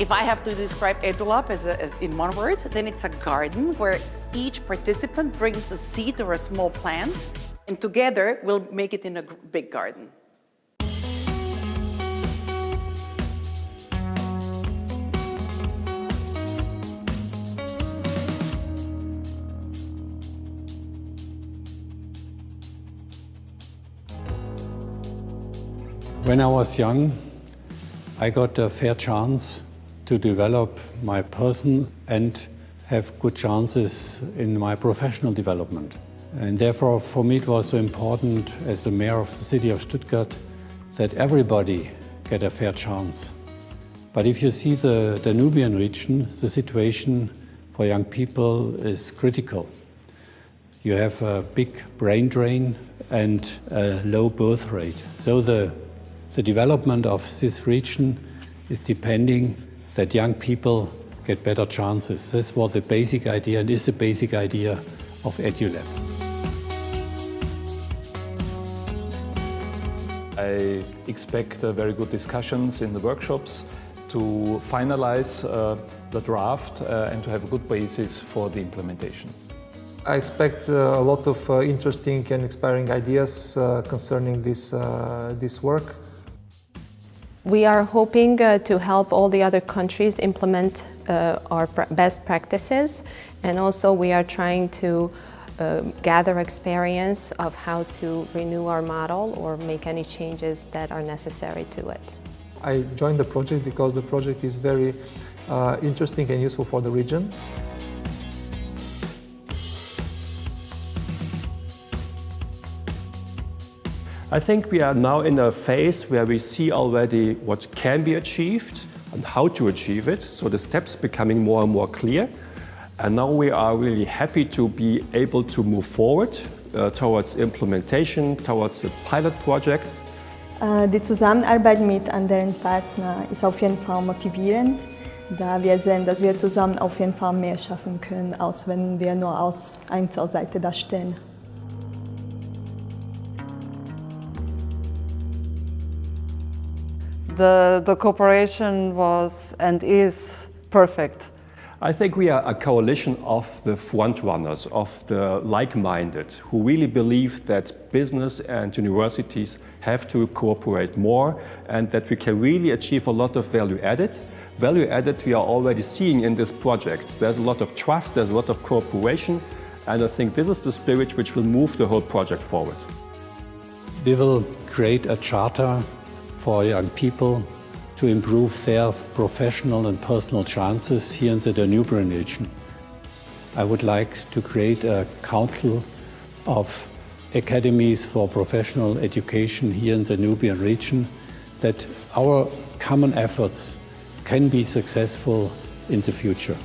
If I have to describe EduLab as, a, as in one word, then it's a garden where each participant brings a seed or a small plant, and together we'll make it in a big garden. When I was young, I got a fair chance to develop my person and have good chances in my professional development. And therefore, for me, it was so important as the mayor of the city of Stuttgart that everybody get a fair chance. But if you see the Danubian region, the situation for young people is critical. You have a big brain drain and a low birth rate. So the, the development of this region is depending that young people get better chances. This was the basic idea and is the basic idea of EduLab. I expect uh, very good discussions in the workshops to finalize uh, the draft uh, and to have a good basis for the implementation. I expect uh, a lot of uh, interesting and inspiring ideas uh, concerning this, this work. We are hoping uh, to help all the other countries implement uh, our pr best practices and also we are trying to uh, gather experience of how to renew our model or make any changes that are necessary to it. I joined the project because the project is very uh, interesting and useful for the region. I think we are now in a phase where we see already what can be achieved and how to achieve it. So the steps becoming more and more clear. And now we are really happy to be able to move forward uh, towards implementation, towards the pilot projects. Uh, die Zusammenarbeit mit anderen Partnern ist auf jeden Fall motivierend, da wir sehen, dass wir zusammen auf jeden Fall mehr schaffen können, als wenn wir nur als Einzelseite da stehen. The, the cooperation was and is perfect. I think we are a coalition of the frontrunners, of the like-minded, who really believe that business and universities have to cooperate more and that we can really achieve a lot of value added. Value added we are already seeing in this project. There's a lot of trust, there's a lot of cooperation, and I think this is the spirit which will move the whole project forward. We will create a charter for young people to improve their professional and personal chances here in the Danubian region. I would like to create a council of academies for professional education here in the Danubian region that our common efforts can be successful in the future.